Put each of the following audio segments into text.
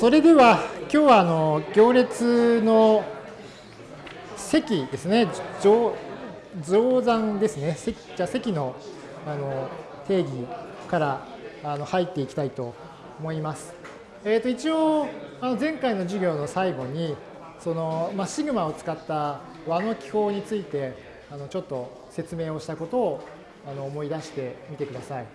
それでは今日はあの行列の席ですね乗増産ですねじゃ席のあの定義からあの入っていきたいと思います。えー、と一応あの前回の授業の最後にその、まあ、シグマを使った和の記法についてあのちょっと説明をしたことをあの思い出してみてください。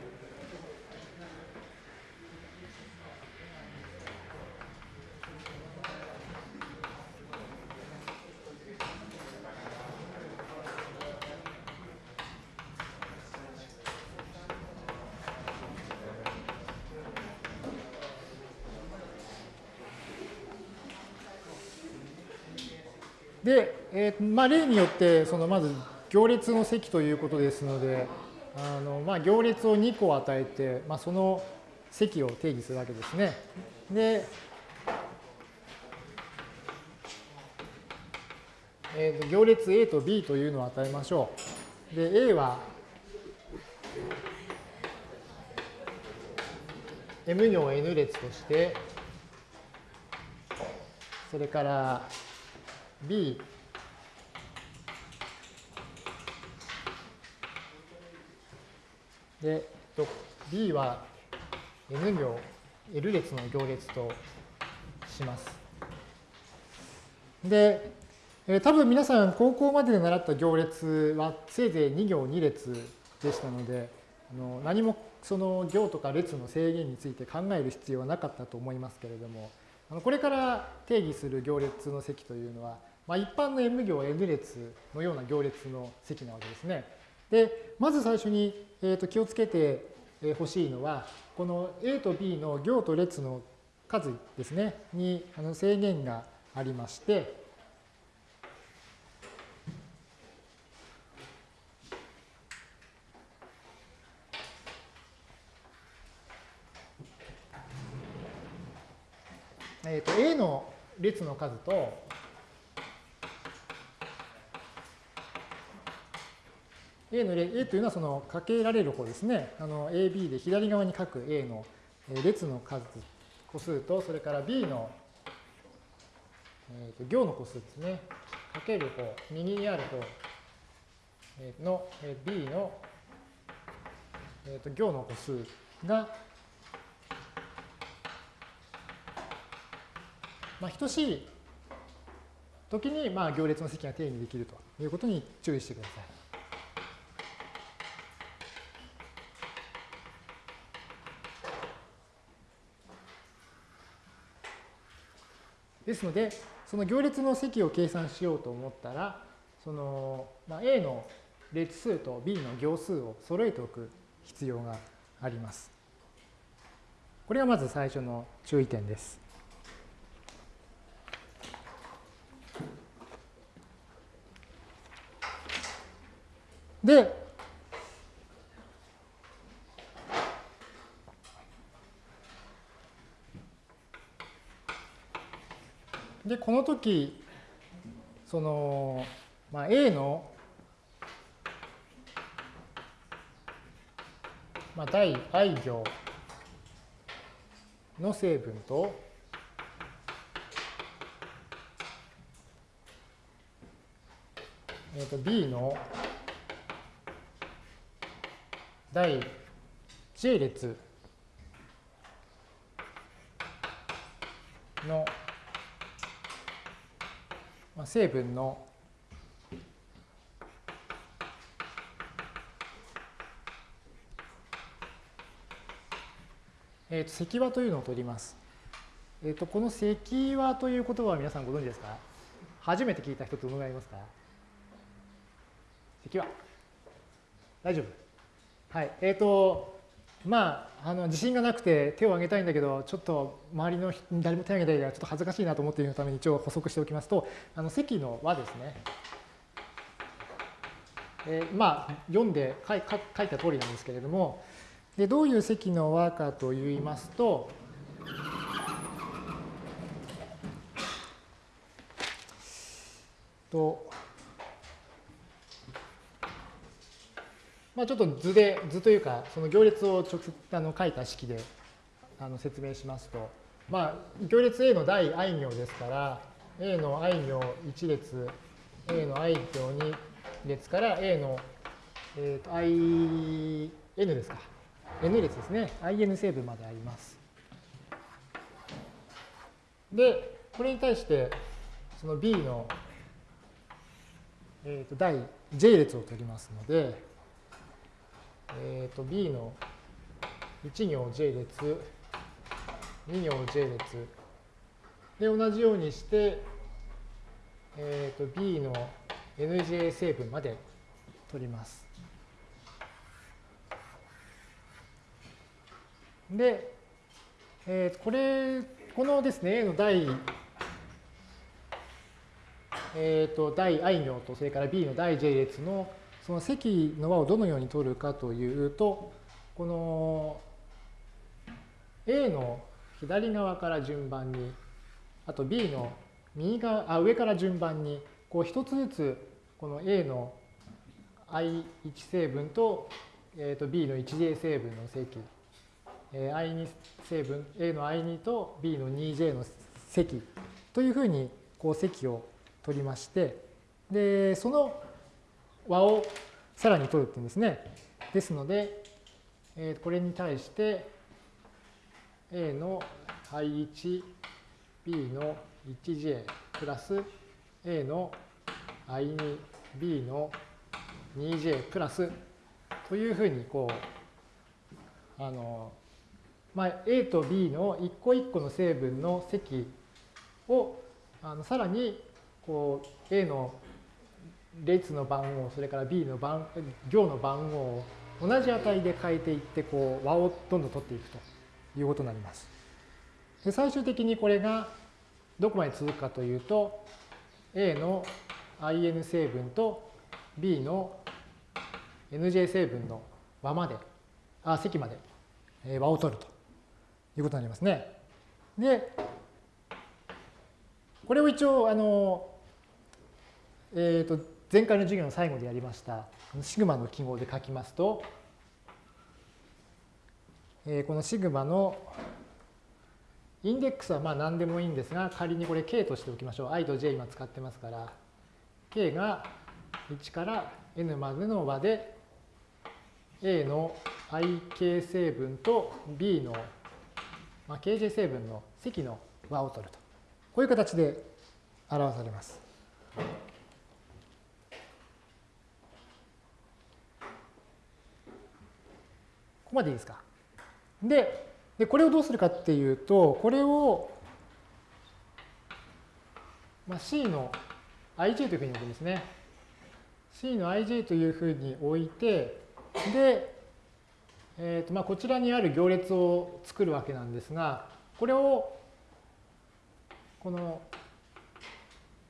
で、えーまあ、例によってそのまず行列の積ということですのであの、まあ、行列を2個与えて、まあ、その積を定義するわけですね。で、えー、行列 A と B というのを与えましょう。で A は M 行 N 列としてそれから B で B は N 行 L 列の行列とします。で、えー、多分皆さん高校までで習った行列はせいぜい2行2列でしたのであの何もその行とか列の制限について考える必要はなかったと思いますけれどもあのこれから定義する行列の積というのはまあ、一般の M 行 N 列のような行列の積なわけですね。で、まず最初に、えー、と気をつけてほしいのは、この A と B の行と列の数ですね、にあの制限がありまして、えー、と A の列の数と A の例 A というのはそのかけられる方ですね。あの AB で左側に書く A の列の数、個数と、それから B の、えー、と行の個数ですね。かける方、右にある方の B の、えー、と行の個数が、まあ、等しい時にまあ行列の積が定義できるということに注意してください。ですので、その行列の積を計算しようと思ったら、その、まあ、A の列数と B の行数を揃えておく必要があります。これがまず最初の注意点です。で、で、この時、その、まあ、A の、まあ、第 i 行の成分と、えー、と B の第 j 列の、成分のえー、と積和というのを取ります。えー、とこの積和という言葉は皆さんご存知ですか？初めて聞いた人どのぐらいいますか？積和。大丈夫はい。えっ、ー、と、まあ、あの自信がなくて手を挙げたいんだけど、ちょっと周りの誰も手を挙げたいからちょっと恥ずかしいなと思っているために一応補足しておきますと、あの積の和ですね。えー、まあ、読んで書い書いた通りなんですけれども、でどういう積の和かといいますと、とまあ、ちょっと図で、図というか、その行列を直接あの書いた式であの説明しますと、まあ、行列 A の第 i 行ですから、A の i 行1列、A の i 行2列から A の、えー、と i、n ですか。n 列ですね。in 成分まであります。で、これに対して、その B の、えー、と第 j 列を取りますので、えー、と B の1行 j 列、2行 j 列で同じようにして、えー、と B の nj 成分まで取ります。で、えー、これ、このですね、A の第、えー、と第 i 行と、それから B の第 j 列のその積の和をどのように取るかというと、この A の左側から順番に、あと B の右側あ上から順番に、こう一つずつこの A の i1 成分と,、えー、と B の 1j 成分の積、えー、i2 成分 A の i2 と B の 2j の積というふうにこう積を取りましてでその和をさらに取るっていうんですね。ですので、えー、これに対して A の i1、B の 1j プラス A の i2、B の 2j プラスというふうにこう、あの、まあ、A と B の一個一個の成分の積をあのさらにこう A の列の番号、それから B の番行の番号を同じ値で変えていって、こう和をどんどん取っていくということになります。で最終的にこれがどこまで続くかというと、A の in 成分と B の nj 成分の和まで、あ、積まで和を取るということになりますね。で、これを一応、あの、えっ、ー、と、前回の授業の最後でやりました、シグマの記号で書きますと、え、このシグマのインデックスはまあ何でもいいんですが、仮にこれ k としておきましょう。i と j 今使ってますから、k が1から n までの和で、a の ik 成分と b の、ま、kj 成分の積の和を取ると。こういう形で表されます。こまでいいですか？で、でこれをどうするかっていうと、これを、まあ、C の ij というふうに置くんですね。C の ij というふうに置いて、で、えーとまあ、こちらにある行列を作るわけなんですが、これをこの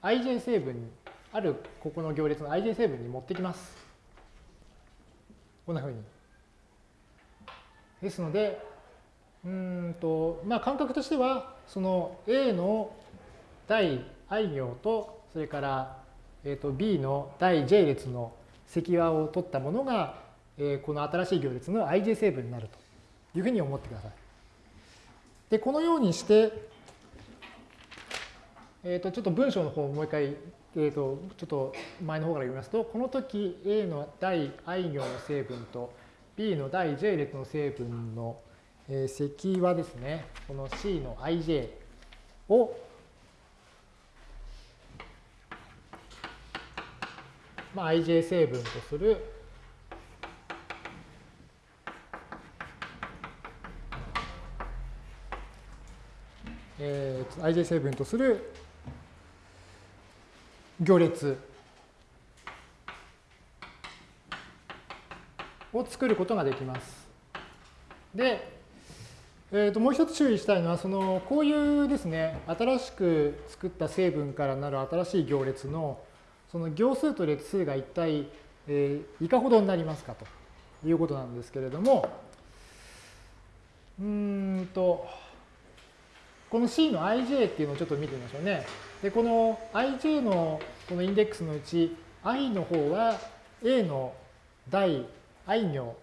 ij 成分に、あるここの行列の ij 成分に持ってきます。こんなふうに。ですので、うんと、まあ、感覚としては、その A の第 i 行と、それから、えー、と B の第 j 列の積和を取ったものが、えー、この新しい行列の ij 成分になるというふうに思ってください。で、このようにして、えー、とちょっと文章の方をもう一回、えー、とちょっと前の方から読みますと、この時 A の第 i 行の成分と B の第 j 列の成分の、積はですね、この C の ij を、まあ、ij 成分とするえー、ij 成分とする行列を作ることができます。で、えー、ともう一つ注意したいのは、そのこういうですね、新しく作った成分からなる新しい行列のその行数と列数が一体、えー、いかほどになりますかということなんですけれども、うんと、この C の ij っていうのをちょっと見てみましょうね。で、この ij のこのインデックスのうち i の方は A の第 i 行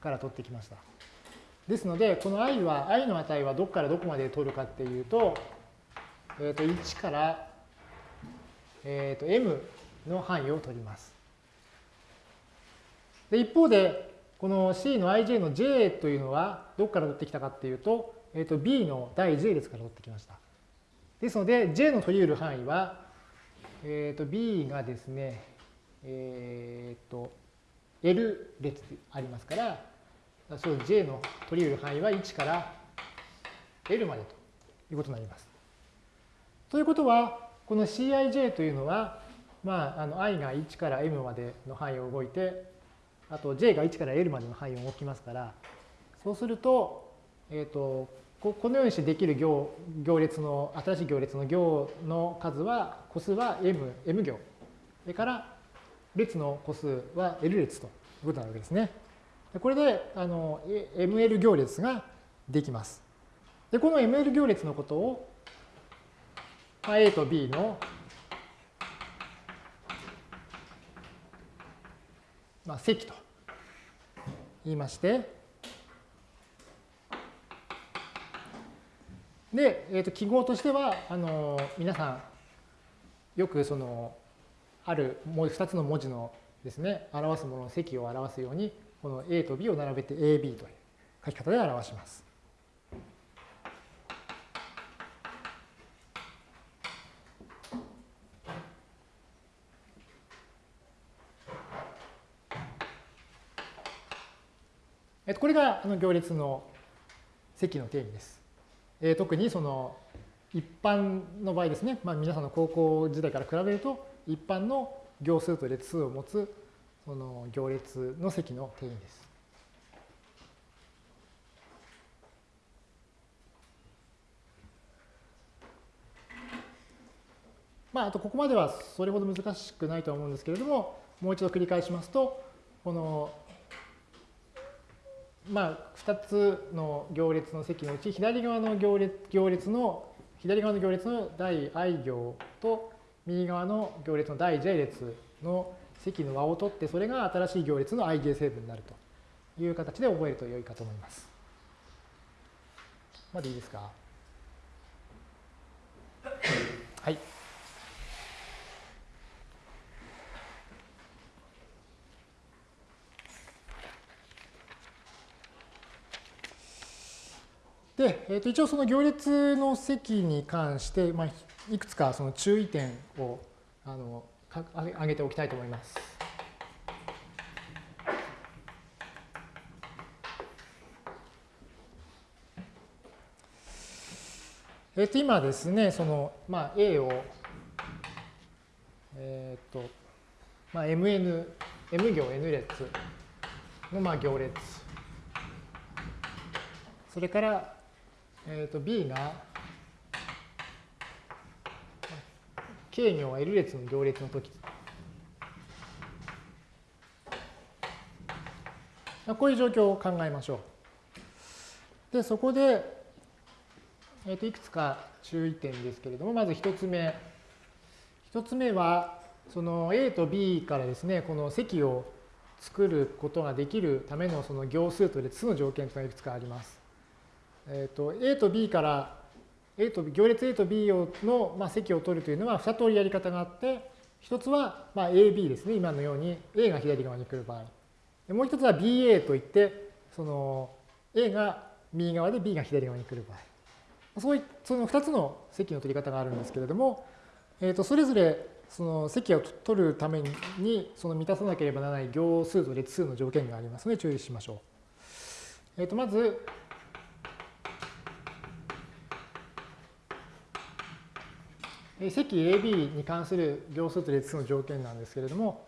から取ってきました。ですので、この i は、i の値はどこからどこまで取るかっていうと、えっ、と、1から、えっ、と、m の範囲を取ります。で、一方で、この C の ij の j というのはどこから取ってきたかっていうと、えっ、と、b の第 j 列から取ってきました。ですので、j の取り得る範囲は、えっ、と、b がですね、えっ、と、L 列ありますから、そう J の取り得る範囲は1から L までということになります。ということは、この Cij というのは、まあ、あの i が1から m までの範囲を動いて、あと j が1から l までの範囲を動きますから、そうすると、えっ、ー、と、このようにしてできる行行列の、新しい行列の行の数は、個数は m、m 行。それから列の個数は L 列ということなわけですね。これであの ML 行列ができます。で、この ML 行列のことを、まあ、A と B のまあ、積と言いまして、で、えー、と記号としては、あの皆さん、よくそのある2つの文字のですね、表すものの積を表すように、この A と B を並べて AB という書き方で表します。これが行列の積の定義です。特にその一般の場合ですね、まあ、皆さんの高校時代から比べると一般の行数と列数を持つその行列の積の定義です。まあ、あとここまではそれほど難しくないとは思うんですけれども、もう一度繰り返しますと、この、まあ、2つの行列の積のうち、左側の行列行列の、左側の行列の第 i 行と、右側の行列の第 j 列の積の和を取って、それが新しい行列の ij 成分になるという形で覚えると良いかと思います。までいいですか？はい。で、えー、と一応その行列の積に関して、まあ、いくつかその注意点をあの挙げておきたいと思います。えっ、と今ですね、その、まあ、A を、えっ、と、まあ、MN、M 行 N 列のまあ行列。それから、えっ、と B が K 行 L 列の行列の時こういう状況を考えましょう。で、そこで、えー、といくつか注意点ですけれども、まず1つ目。1つ目は、その A と B からですね、この積を作ることができるためのその行数と列の条件というのがいくつかあります。えっ、と A と B から A と B、行列 A と B の、まあ、積を取るというのは2通りやり方があって、一つは、まあ、AB ですね。今のように A が左側に来る場合。もう一つは BA といって、その A が右側で B が左側に来る場合。そういその2つの積の取り方があるんですけれども、えー、とそれぞれその積を取るためにその満たさなければならない行数と列数の条件がありますので注意しましょう。えー、とまず、積 AB に関する行数と列数の条件なんですけれども、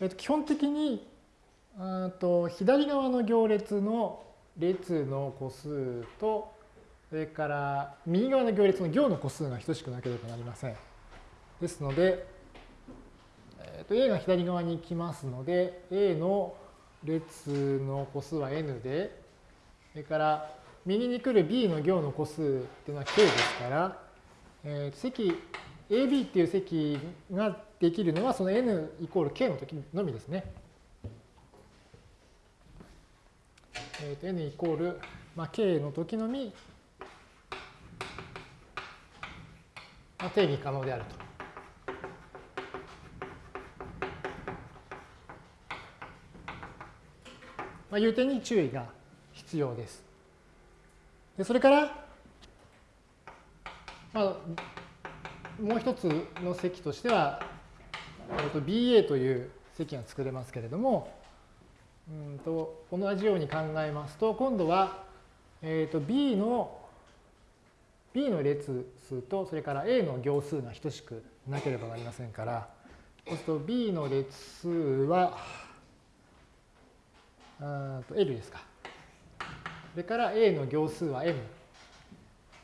えっと、基本的にと左側の行列の列の個数と、それから右側の行列の行の個数が等しくなければなりません。ですので、えっと、A が左側に来ますので、A の列の個数は n で、それから右に来る B の行の個数っていうのは k ですから、えー、積 AB っていう積ができるのはその n イコール k の時のみですね。えー、と n イコールまあ、K の時のみ、まあ、定義可能であると。まあ、いう点に注意が必要です。でそれから、まあ、もう一つの積としては、BA という積が作れますけれども、うんと同じように考えますと、今度は、えー、と B の B の列数とそれから A の行数が等しくなければなりませんから、そうすると B の列数はと L ですか。それから A の行数は M。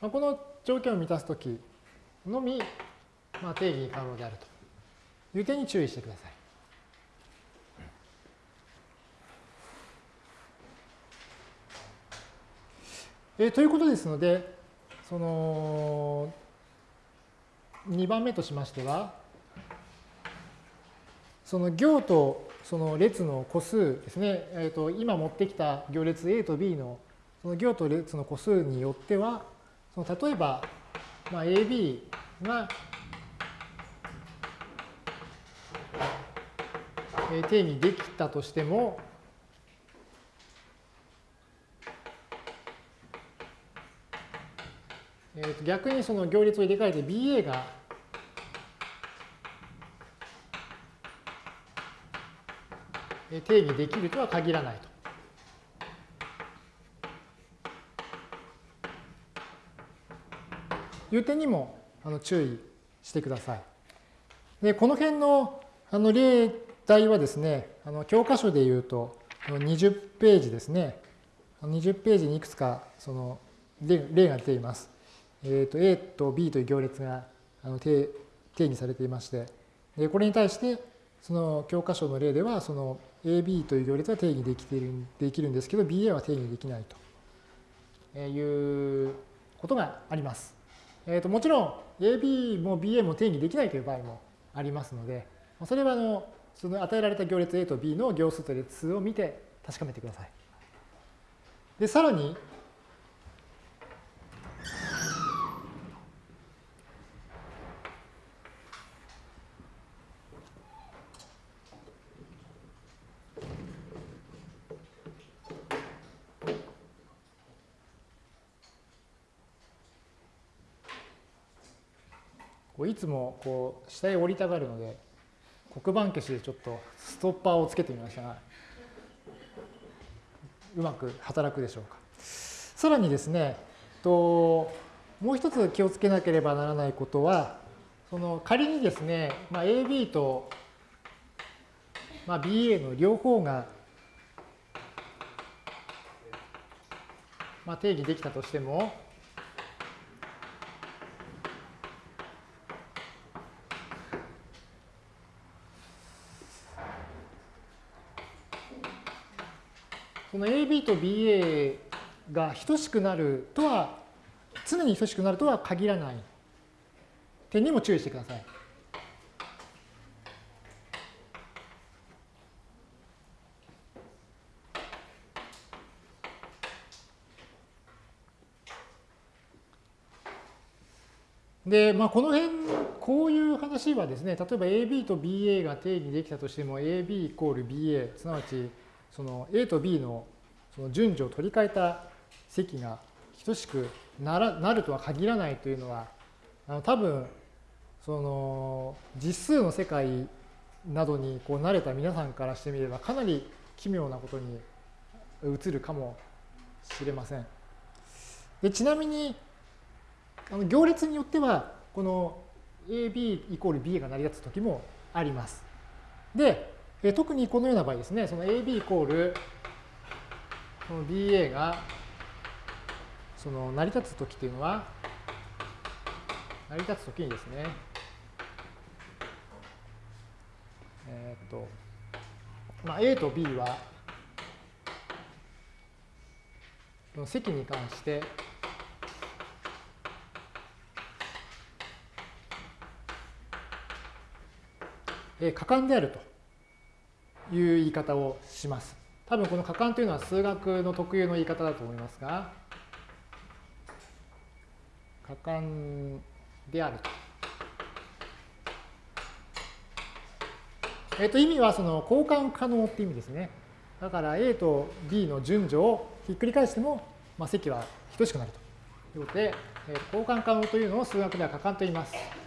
まあ、この条件を満たすときのみ、まあ、定義可能であるという点に注意してください。えー、ということですので、その2番目としましては、その行とその列の個数ですね、えー、と今持ってきた行列 A と B のその行と列の個数によっては、その例えば、まあ、AB が定義できたとしても、えー、と逆にその行列を入れ替えて BA が定義できるとは限らないと。いう点にもあの注意してください。で、この辺のあの例題はですね、あの教科書で言うと20ページですね。20ページにいくつかその例が出ています。えー、と A と B という行列があの定義されていまして、でこれに対してその教科書の例ではその AB という行列は定義できているできるんですけど BA は定義できないということがあります。えー、ともちろん AB も BA も定義できないという場合もありますのでそれはあのその与えられた行列 A と B の行数と列数を見て確かめてください。でさらにいつもこう下へ降りたがるので黒板消しでちょっとストッパーをつけてみましたがうまく働くでしょうか。さらにですねともう一つ気をつけなければならないことはその仮にですね、まあ、AB と、まあ、BA の両方が、まあ、定義できたとしてもこの AB と BA が等しくなるとは、常に等しくなるとは限らない点にも注意してください。で、まあ、この辺、こういう話はですね、例えば AB と BA が定義できたとしても AB イコール BA、すなわちその A と B のその順序を取り替えた積が等しくならなるとは限らないというのはあの多分その実数の世界などにこう慣れた皆さんからしてみればかなり奇妙なことに映るかもしれません。でちなみにあの行列によってはこの AB イコール B が成り立つ時もあります。でえ特にこのような場合ですね、その AB イコールこの BA がその成り立つときというのは、成り立つときにですね、えっ、と、まあ、A と B は、この積に関して、果敢であると。いう言い方をします。多分この可感というのは数学の特有の言い方だと思いますが、可感であると。えっ、と、意味はその交換可能って意味ですね。だから A と B の順序をひっくり返しても、まあ、積は等しくなるということで、え、交換可能というのを数学では可感と言います。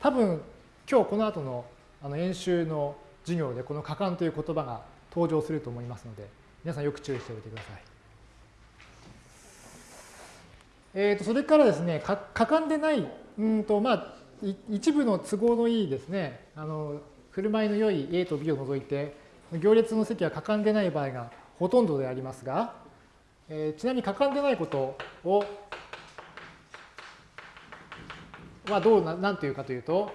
多分今日この後のあの演習の授業でこの可感という言葉が登場すると思いますので、皆さんよく注意しておいてください。えー、とそれからですね、可感でない、うんとまあ、一部の都合のいいですね、あの振る舞いの良い A と B を除いて、行列の積は可感でない場合がほとんどでありますが、えー、ちなみに可感でないことをはどうな、なんていうかというと、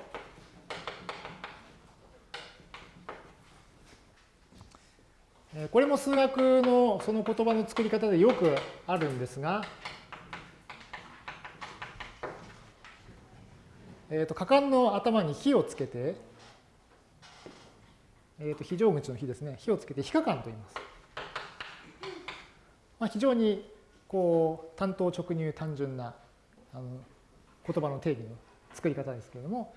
これも数学のその言葉の作り方でよくあるんですが、えーと、果敢の頭に火をつけて、えーと、非常口の火ですね、火をつけて非可感と言います。まあ、非常にこう単刀直入単純なあの言葉の定義の作り方ですけれども、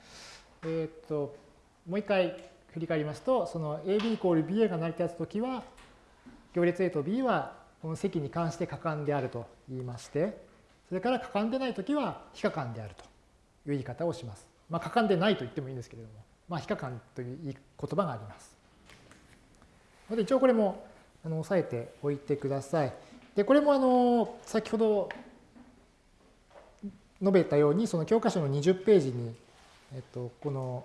えっ、ー、ともう一回振り返りますと、その AB イコール BA が成り立つときは、行列 A と B はこの積に関して可感であると言いまして、それから可感でないときは非可感であるという言い方をします。まあ、可感でないと言ってもいいんですけれども、まあ、非可感という言葉があります。で一応これもあの押さえておいてください。で、これもあの先ほど述べたように、その教科書の20ページに、えっと、この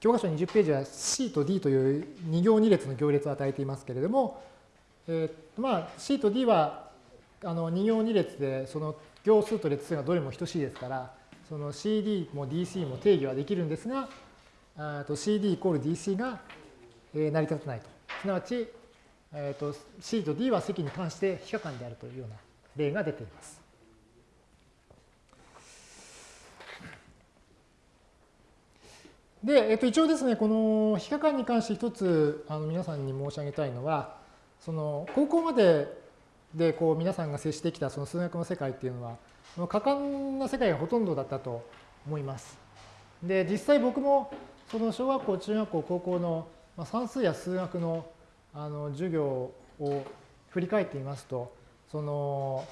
教科書20ページは C と D という2行2列の行列を与えていますけれども、えー、まあ C と D はあの2行2列でその行数と列数がどれも等しいですから、その CD も DC も定義はできるんですが、CD イコール DC が成り立たないと。すなわち、えー、と C と D は積に関して非可感であるというような例が出ています。で、えっと、一応ですね、この非可感に関して一つあの皆さんに申し上げたいのは、その高校まででこう皆さんが接してきたその数学の世界っていうのは、可感な世界がほとんどだったと思います。で、実際僕もその小学校、中学校、高校の算数や数学のあの授業を振り返ってみますと、その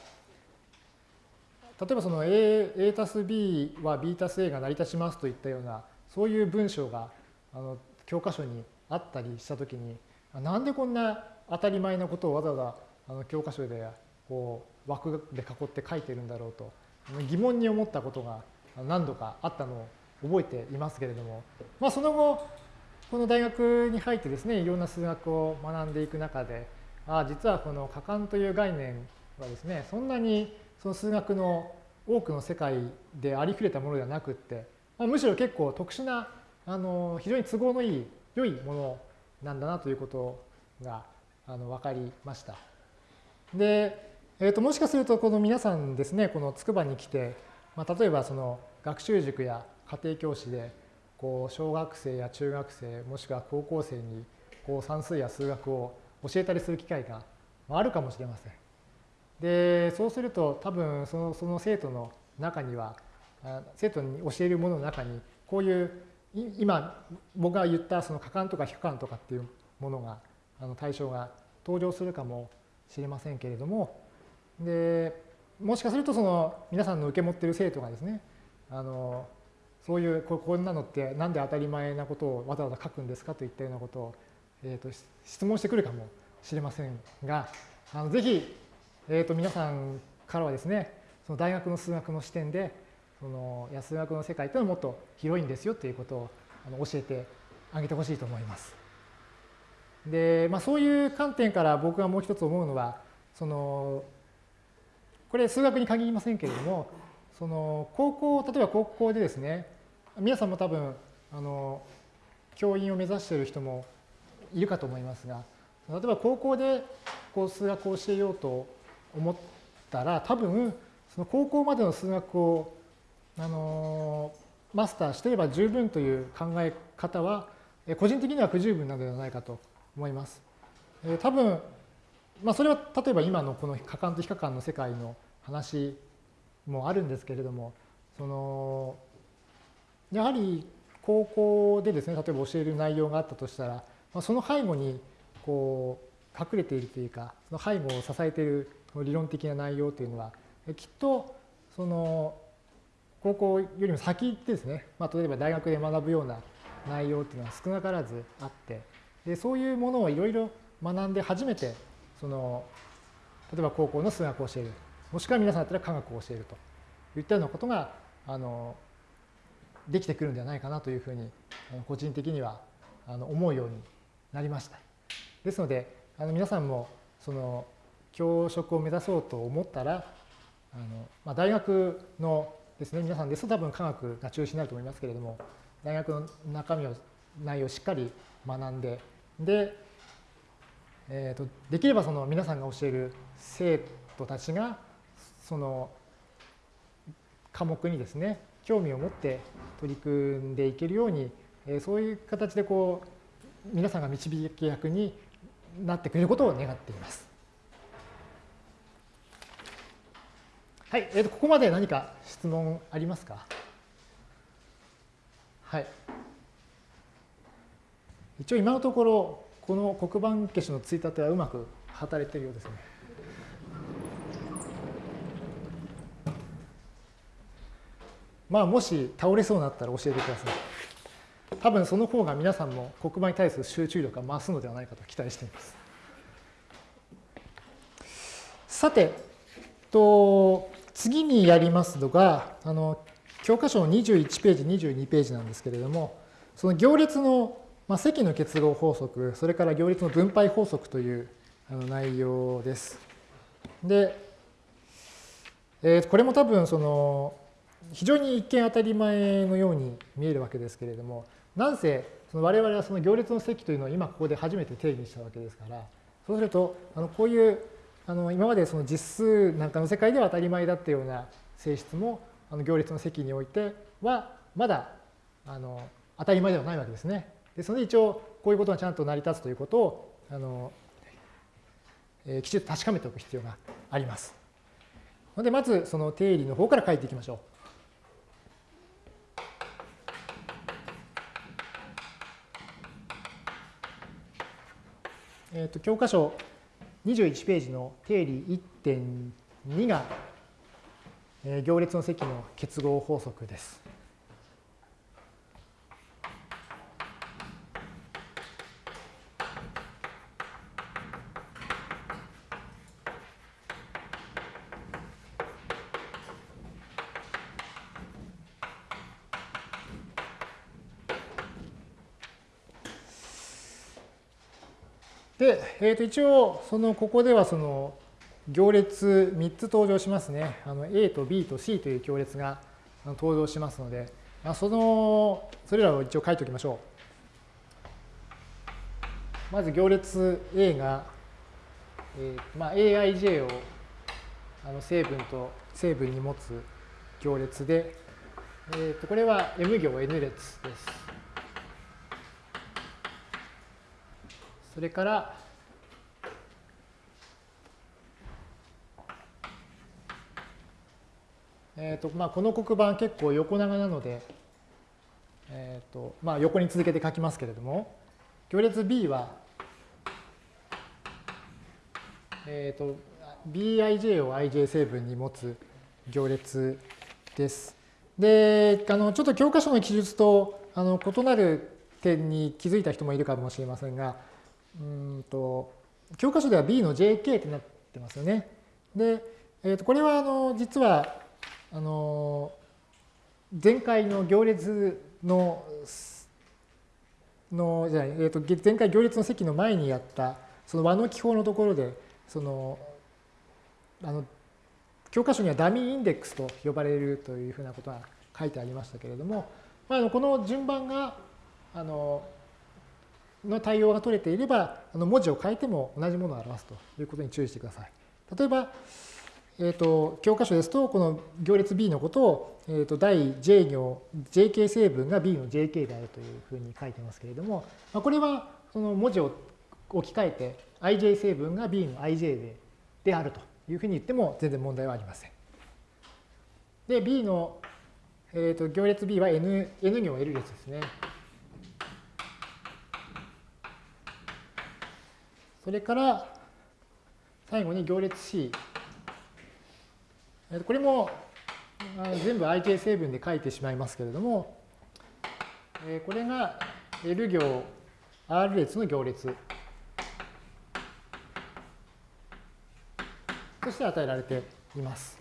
例えばその A, A たす B は B たす A が成り立ちますといったようなそういう文章があの教科書にあったりしたときになんでこんな当たり前なことをわざわざあの教科書でこう枠で囲って書いてるんだろうと疑問に思ったことが何度かあったのを覚えていますけれども、まあ、その後この大学に入ってですねいろんな数学を学んでいく中でああ実はこの可感という概念はですねそんなにその数学の多くの世界でありふれたものではなくって、むしろ結構特殊なあの非常に都合のいい良いものなんだなということがあの分かりました。で、えー、ともしかするとこの皆さんですねこの筑波に来て、まあ、例えばその学習塾や家庭教師でこう小学生や中学生もしくは高校生にこう算数や数学を教えたりする機会があるかもしれません。でそうすると多分そのその生徒の中には生徒に教えるものの中にこういう今僕が言ったその可感とか非可感とかっていうものがあの対象が登場するかもしれませんけれどもでもしかするとその皆さんの受け持ってる生徒がですねあのそういうこんなのって何で当たり前なことをわざわざ書くんですかといったようなことを、えー、と質問してくるかもしれませんがあのぜひ、えー、と皆さんからはですねその大学の数学の視点でその安学の世界というのはもっと広いんですよということを教えてあげてほしいと思います。で、まあ、そういう観点から僕がもう一つ思うのはそのこれ数学に限りませんけれどもその高校例えば高校でですね皆さんも多分あの教員を目指している人もいるかと思いますが例えば高校でこう数学を教えようと思ったら多分その高校までの数学をあのマスターしていれば十分という考え方は個人的には不十分なのではないかと思います。え多分まあ、それは例えば今のこの可感と非可感の世界の話もあるんですけれどもそのやはり高校でですね例えば教える内容があったとしたら、まあ、その背後にこう隠れているというかその背後を支えている理論的な内容というのはきっとその高校よりも先ですね、まあ、例えば大学で学ぶような内容っていうのは少なからずあってでそういうものをいろいろ学んで初めてその例えば高校の数学を教えるもしくは皆さんだったら科学を教えるといったようなことがあのできてくるんではないかなというふうに個人的にはあの思うようになりました。ですのであの皆さんもその教職を目指そうと思ったらあの、まあ、大学のですね皆さんですと多分科学が中心になると思いますけれども大学の中身を内容をしっかり学んでで、えーと、できればその皆さんが教える生徒たちがその科目にですね興味を持って取り組んでいけるように、えー、そういう形でこう皆さんが導き役になってくれることを願っています。はい、えー、とここまで何か質問ありますか？はい。一応今のところ、この黒板消しのついたてはうまく働いているようですね。まあ、もし倒れそうになったら教えてください。多分その方が皆さんも黒板に対する集中力が増すのではないかと期待しています。さて、と次にやりますのが、あの教科書の21ページ、22ページなんですけれども、その行列の、まあ、積の結合法則、それから行列の分配法則というあの内容です。で、えー、これも多分その非常に一見当たり前のように見えるわけですけれども、なんせその我々はその行列の積というのを今ここで初めて定義したわけですから、そうするとあのこういうあの今までその実数なんかの世界では当たり前だったような性質もあの行列の積においてはまだあの当たり前ではないわけですね。ですので一応こういうことがちゃんと成り立つということをあの、えー、きちんと確かめておく必要があります。のでまずその定理の方から書いていきましょう。えー、と教科書21ページの定理1.2が、行列の積の結合法則です。で、えー、と一応、そのここではその行列3つ登場しますね。あの A と B と C という行列が登場しますので、あその、それらを一応書いておきましょう。まず行列 A が、えーまあ、aij をあの成分と成分に持つ行列で、えー、とこれは M 行 N 列です。それから、えーとまあ、この黒板結構横長なので、えーとまあ、横に続けて書きますけれども、行列 B は、えーと、Bij を ij 成分に持つ行列です。で、あのちょっと教科書の記述とあの異なる点に気づいた人もいるかもしれませんが、うんと教科書では B の JK ってなってますよね。で、えー、とこれはあの実はあの前回の行列ののじゃない、えー、と前回行列の席の前にやったその和の記法のところでそのあの教科書にはダミーインデックスと呼ばれるというふうなことが書いてありましたけれども、まあ、のこの順番があのの対応が取れていれば、あの文字を変えても同じものを表すということに注意してください。例えば、えーと、教科書ですと、この行列 B のことを、えーと、第 J 行、JK 成分が B の JK であるというふうに書いてますけれども、まあ、これはその文字を置き換えて、ij 成分が B の ij でであるというふうに言っても全然問題はありません。で、B の、えーと、行列 B は N, N 行 L 列ですね。それから最後に行列 C。これも全部 ij 成分で書いてしまいますけれども、これが L 行 R 列の行列として与えられています。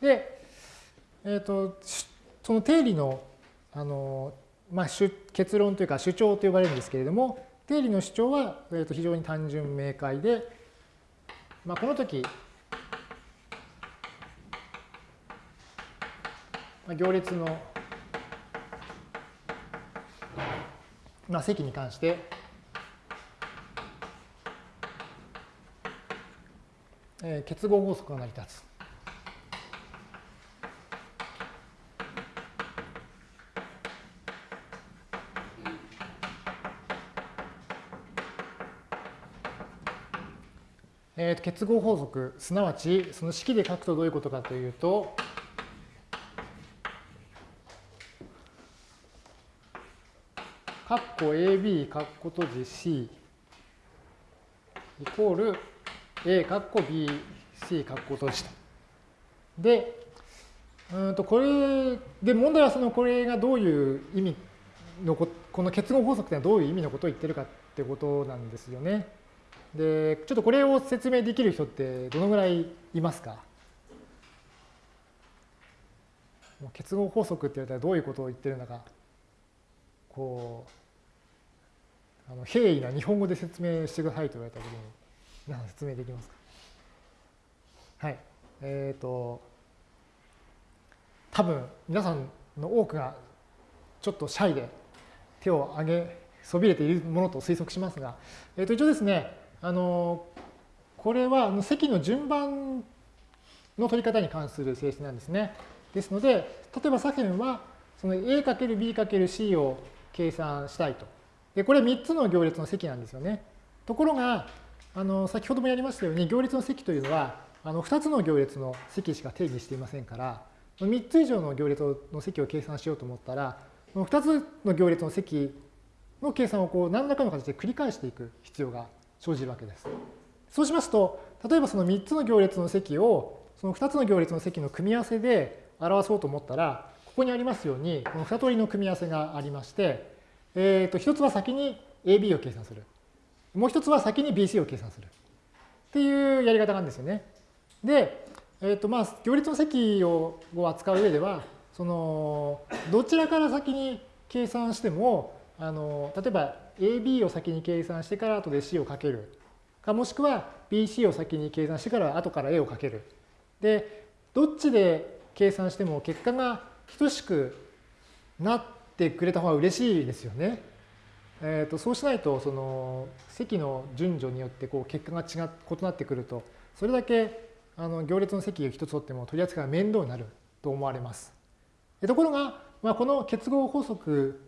で、えっ、ー、と、その定理の、あの、まあ、結論というか主張と呼ばれるんですけれども、定理の主張は、えー、と非常に単純明快で、まあ、この時、まあ、行列の、まあ、積に関して、えー、結合法則が成り立つ。えー、結合法則、すなわちその式で書くとどういうことかというと、括弧 AB 括弧閉じ C イコール A 括弧 BC 括弧閉じと。で、うんとこれで問題はそのこれがどういう意味のここの結合法則ってのはどういう意味のことを言ってるかってことなんですよね。で、ちょっとこれを説明できる人ってどのぐらいいますか？結合法則って言われたらどういうことを言ってるのか、こう、あの平易な日本語で説明してくださいと言われたときに、皆さん説明できますか？はい。えっ、ー、と、多分皆さんの多くがちょっとシャイで手を挙げそびれているものと推測しますが、えー、と一応ですね、あのこれは積の順番の取り方に関する性質なんですね。ですので、例えば左辺はその A×B×C を計算したいと。で、これ3つの行列の積なんですよね。ところが、あの先ほどもやりましたように行列の積というのはあの2つの行列の積しか定義していませんから、3つ以上の行列の積を計算しようと思ったら、この2つの行列の積の計算をこう何らかの形で繰り返していく必要が生じるわけです。そうしますと、例えばその3つの行列の積をその2つの行列の積の組み合わせで表そうと思ったら、ここにありますように、この2通りの組み合わせがありまして、えー、と1つは先に AB を計算する。もう1つは先に BC を計算する。っていうやり方なんですよね。で、えーとまあ、行列の積を扱う上では、そのどちらから先に計算しても、あの例えば AB を先に計算してから後で C をかけるかもしくは BC を先に計算してから後から A をかけるでどっちで計算しても結果が等しくなっててくれた方が嬉しいですよね。えーと、そうしないとその積の順序によってこう結果が違異なってくるとそれだけあの行列の積を一つ取っても取り扱いが面倒になると思われます。ところが、まあ、この結合法則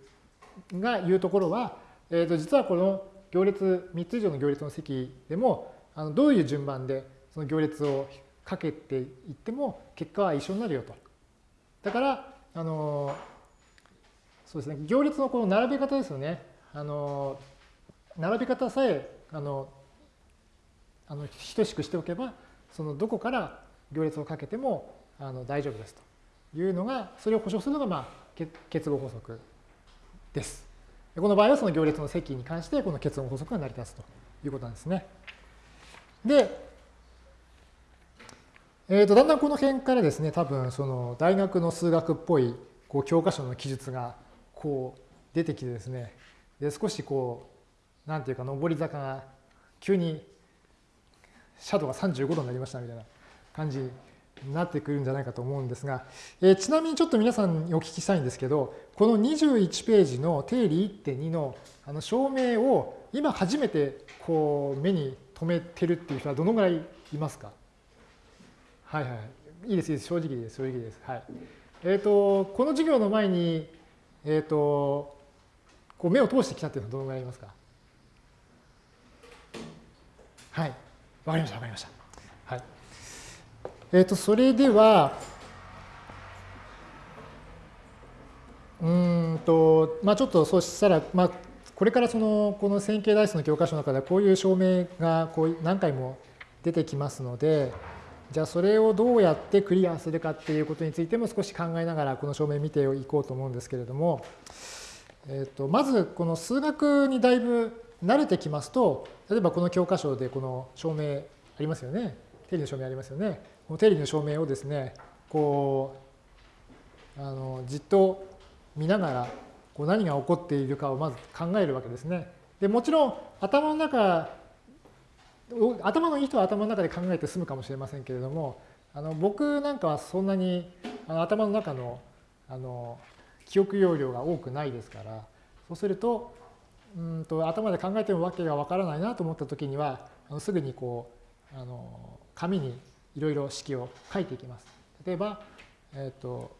が言うところはえー、と実はこの行列、3つ以上の行列の積でも、あのどういう順番でその行列をかけていっても結果は一緒になるよと。だから、あのそうですね、行列のこの並べ方ですよね。あの並べ方さえあのあの等しくしておけば、そのどこから行列をかけてもあの大丈夫ですというのが、それを保証するのが、まあ、結合法則です。この場合はその行列の積に関してこの結論法則が成り立つということなんですね。で、えー、とだんだんこの辺からですね、多分その大学の数学っぽいこう教科書の記述がこう出てきてですね、で少しこう、なんていうか上り坂が急にシャドウが35度になりましたみたいな感じになってくるんじゃないかと思うんですが、えー、ちなみにちょっと皆さんにお聞きしたいんですけど、この21ページの定理1.2のあの証明を今初めてこう目に留めてるっていう人はどのぐらいいますか？はいはい。いいです、いいです。正直です、正直です。はい。えっ、ー、と、この授業の前に、えっ、ー、と、こう目を通してきたっていうのはどのぐらいいますか？はい。わかりました、わかりました。はい。えっ、ー、と、それでは、うんと、まあちょっとそうしたら、まあこれからその、この線形代数の教科書の中ではこういう証明がこう何回も出てきますので、じゃあそれをどうやってクリアするかっていうことについても少し考えながらこの証明見ていこうと思うんですけれども、えー、とまずこの数学にだいぶ慣れてきますと例えばこの教科書でこの証明ありますよね定理の証明ありますよねこの定理の証明をですねこうあのじっと見ながらこう何が起こっているかをまず考えるわけですね。でもちろん頭の中頭のいい人は頭の中で考えて済むかもしれませんけれどもあの僕なんかはそんなにあの頭の中のあの記憶容量が多くないですからそうするとうんと頭で考えてもわけがわからないなと思った時にはあのすぐにこうあの紙にいろいろ式を書いていきます。例えば、えーと、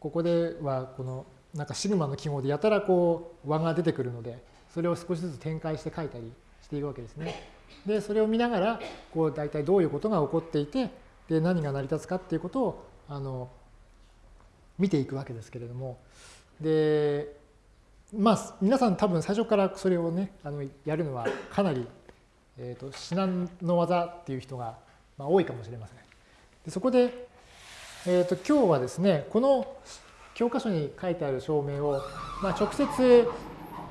ここではこのなんかシグマの記号でやたらこう和が出てくるのでそれを少しずつ展開して書いたりしていくわけですね。でそれを見ながらこう大体どういうことが起こっていてで何が成り立つかっていうことをあの見ていくわけですけれどもでまあ皆さん多分最初からそれをねあのやるのはかなり、えーと、至難の技っていう人が、まあ、多いかもしれません。でそこで、えーと、今日はですねこの教科書に書いてある証明を、まあ、直接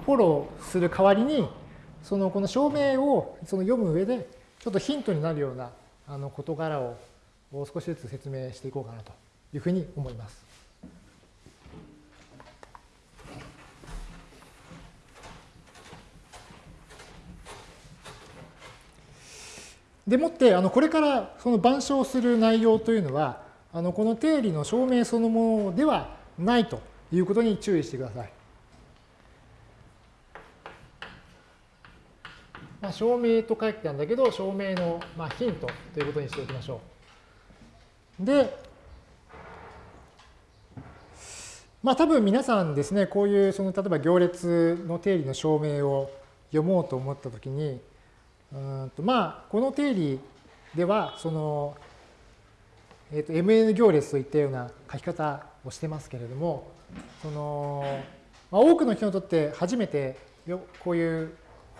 フォローする代わりにそのこの証明をその読む上でちょっとヒントになるようなあの事柄を少しずつ説明していこうかなというふうに思います。でもってあのこれからその板書する内容というのはあのこの定理の証明そのものではないということに注意してください。まあ、証明と書いてあるんだけど、証明のまあヒントということにしておきましょう。で、まあ多分皆さんですね、こういうその例えば行列の定理の証明を読もうと思ったときに、うんとまあこの定理ではその、えー、と MN 行列といったような書き方をしてますけれども、そのまあ、多くの人にとって初めてこういう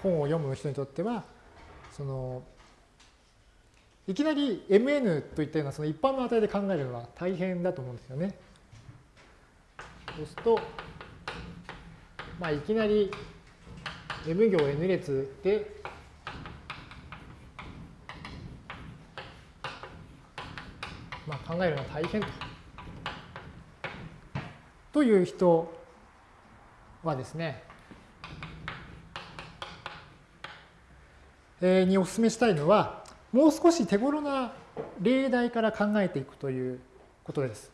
本を読む人にとってはそのいきなり Mn といったようなその一般の値で考えるのは大変だと思うんですよね。そうすると、まあ、いきなり M 行 N 列でまあ、考えるのは大変と。という人はですね、にお勧めしたいのは、もう少し手頃な例題から考えていくということです。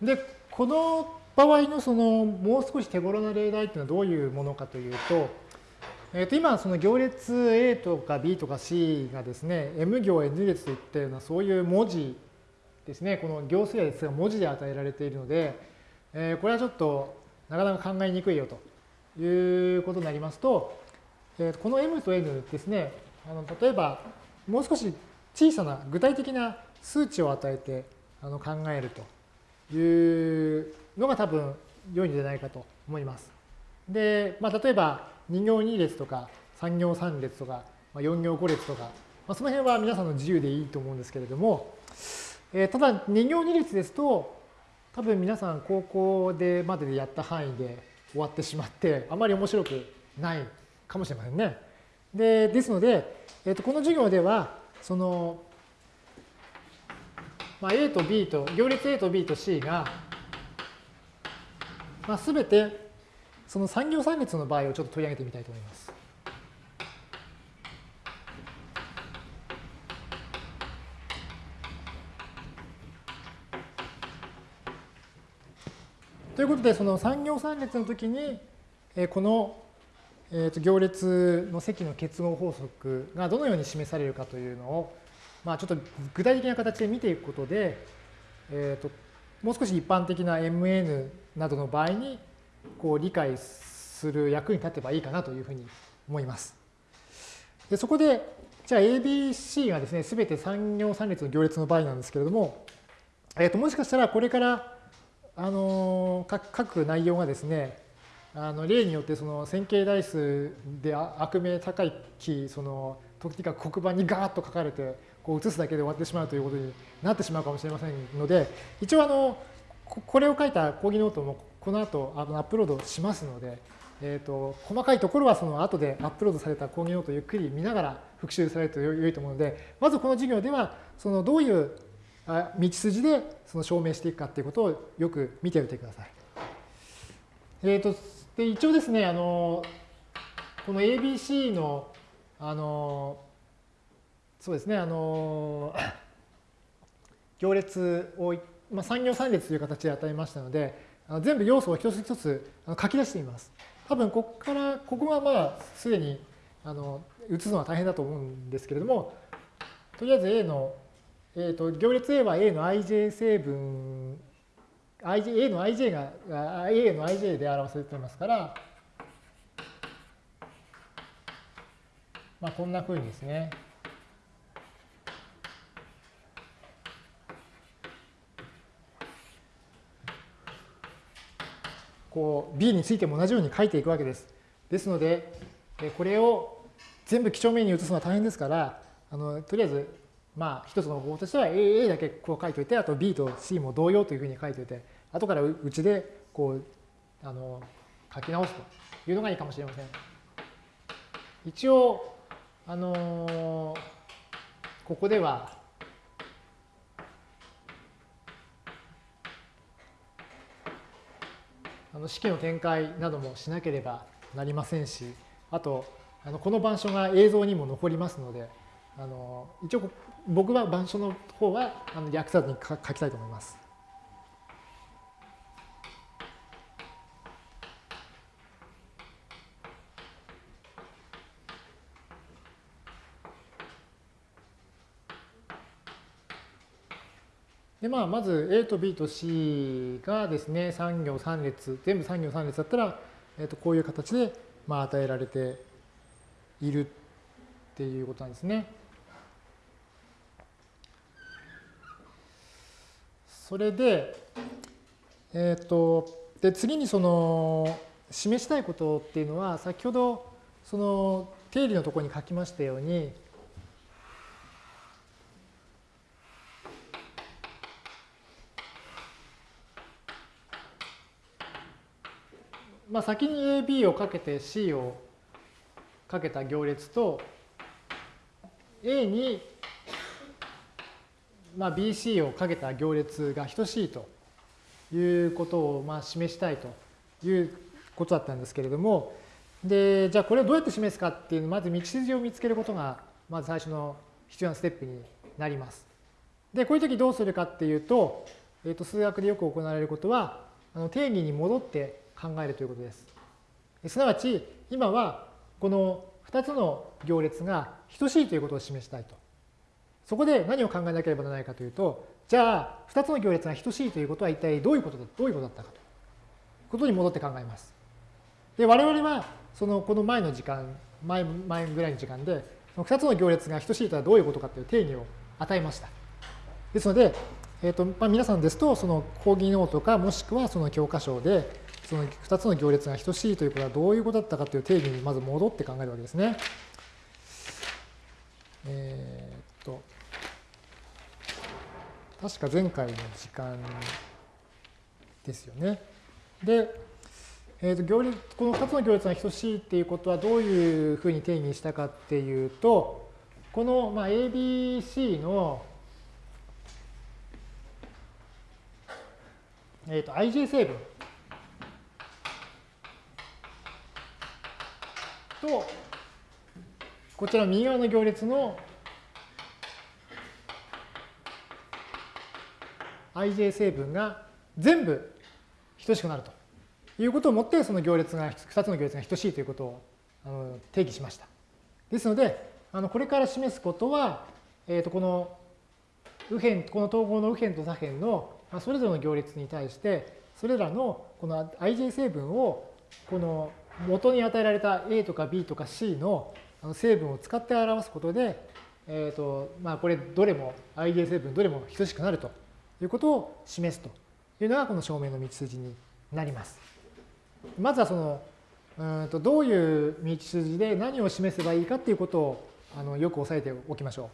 で、この場合のそのもう少し手頃な例題っていうのはどういうものかというと、えー、と今その行列 A とか B とか C がですね M 行 N 列といったようなそういう文字ですね。この行数列が文字で与えられているので、えー、これはちょっとなかなか考えにくいよということになりますと、えー、この M と N ですねあの例えばもう少し小さな具体的な数値を与えてあの考えると。いうのが多分良いんじゃないかと思います。で、まあ、例えば2行2列とか3行3列とかま4行5列とか、まあ、その辺は皆さんの自由でいいと思うんですけれども、えー、ただ2行2列ですと多分皆さん高校でまででやった範囲で終わってしまってあまり面白くないかもしれませんね。でですので、えー、とこの授業ではそのまあ、A と B と、行列 A と B と C が、まあ、全てその3行3列の場合をちょっと取り上げてみたいと思います。ということで、その3行3列の時に、えー、この、えー、と行列の積の結合法則がどのように示されるかというのを、まあ、ちょっと具体的な形で見ていくことで、えー、ともう少し一般的な MN などの場合にこう理解する役に立てばいいかなというふうに思います。でそこで、じゃあ ABC がですね、すべて3行3列の行列の場合なんですけれども、えー、ともしかしたらこれからあの書く内容がですね、あの例によってその線形代数で悪名高いキー、そのとにかく黒板にガーッと書かれてこう写すだけで終わってしまうということになってしまうかもしれませんので、一応あのこれを書いた講義ノートもこの後あのアップロードしますので、えーと、細かいところはその後でアップロードされた講義ノートをゆっくり見ながら復習されると良いと思うので、まずこの授業ではそのどういう道筋でその証明していくかということをよく見ておいてください。えーと、で一応ですねあのこの ABC のあのそうですねあの行列を、まあ、3行3列という形で与えましたので全部要素を一つ一つ書き出してみます。多分ここからここはまあすでにあの移すのは大変だと思うんですけれどもとりあえず A のえーと、行列 A は A の ij 成分 IJ A の ij が A の ij で表されていますから、まあ、こんなふうにですねこう B についても同じように書いていくわけです。ですのでこれを全部几帳面に移すのは大変ですからあのとりあえずまあ一つの方法としては A, A だけこう書いといてあと B と C も同様というふうに書いといて後からうちでこうあの書き直すというのがいいかもしれません。一応あのここではあの式の展開などもしなければなりませんしあとあのこの板書が映像にも残りますのであの一応僕は板書の方はあの略さずに書きたいと思います。でまあ、まず A と B と C がですね3行3列全部3行3列だったら、えー、とこういう形でまあ与えられているっていうことなんですね。それで、えっ、ー、と、で、次にその、示したいことっていうのは、先ほど、その、定理のところに書きましたように、まあ、先に AB をかけて C をかけた行列と A にまあ、BC をかけた行列が等しいということをまあ示したいということだったんですけれども、で、じゃあこれをどうやって示すかっていうまず道筋を見つけることが、まず最初の必要なステップになります。で、こういう時どうするかっていうと、えー、と数学でよく行われることは、あの定義に戻って考えるということです。すなわち、今はこの2つの行列が等しいということを示したいと。そこで何を考えなければならないかというと、じゃあ、2つの行列が等しいということは一体どういうことだどういうことだったかということに戻って考えます。で、我々は、その、この前の時間、前、前ぐらいの時間で、その2つの行列が等しいとはどういうことかという定義を与えました。ですので、えーとまあ、皆さんですと、その講義ノートか、もしくはその教科書で、その2つの行列が等しいということはどういうことだったかという定義にまず戻って考えるわけですね。えー、っと、確か前回の時間ですよね。で、えー、と行列この2つの行列が等しいっていうことはどういうふうに定義したかっていうと、この、まあ、ABC の、えー、と ij 成分と、こちら右側の行列の ij 成分が全部等しくなるということをもってその行列が2つの行列が等しいということをあの定義しました。ですのであのこれから示すことは、えー、とこの右辺この統合の右辺と左辺のそれぞれの行列に対してそれらのこの ij 成分をこの元に与えられた A とか B とか C の成分を使って表すことで、えーとまあ、これどれも ij 成分どれも等しくなるということを示すというのがこの証明の道筋になります。まずはそのうんとどういう道筋で何を示せばいいかっていうことをあのよく押さえておきましょ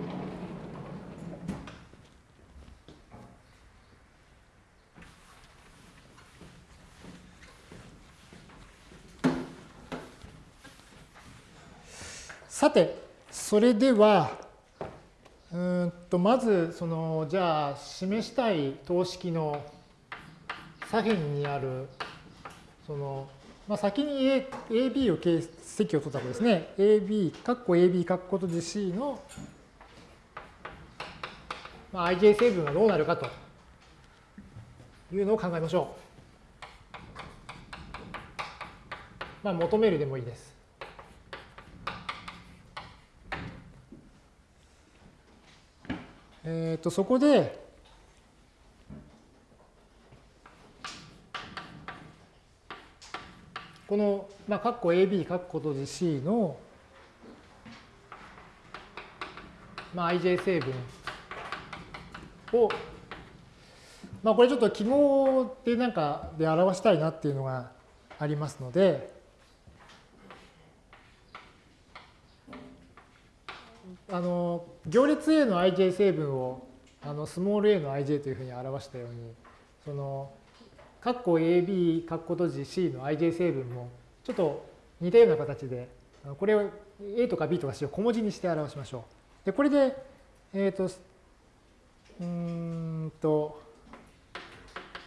う。さて、それでは、うんとまずそのじゃあ示したい等式の左辺にあるその、まあ、先に A AB を形積を取ったとですね AB 括弧 AB 括弧とじ C の、まあ、ij 成分はどうなるかというのを考えましょう。まあ、求めるでもいいです。え、ー、と、そこで、この、まあ、括弧 AB、括弧閉じ C の、まあ、ij 成分を、まあ、これちょっと記号でなんかで表したいなっていうのがありますので、あの行列 A の ij 成分をあのスモール a の ij というふうに表したようにその括弧 AB、括弧閉じ C の ij 成分もちょっと似たような形でこれを A とか B とか C を小文字にして表しましょう。でこれで、えっ、ー、とうんと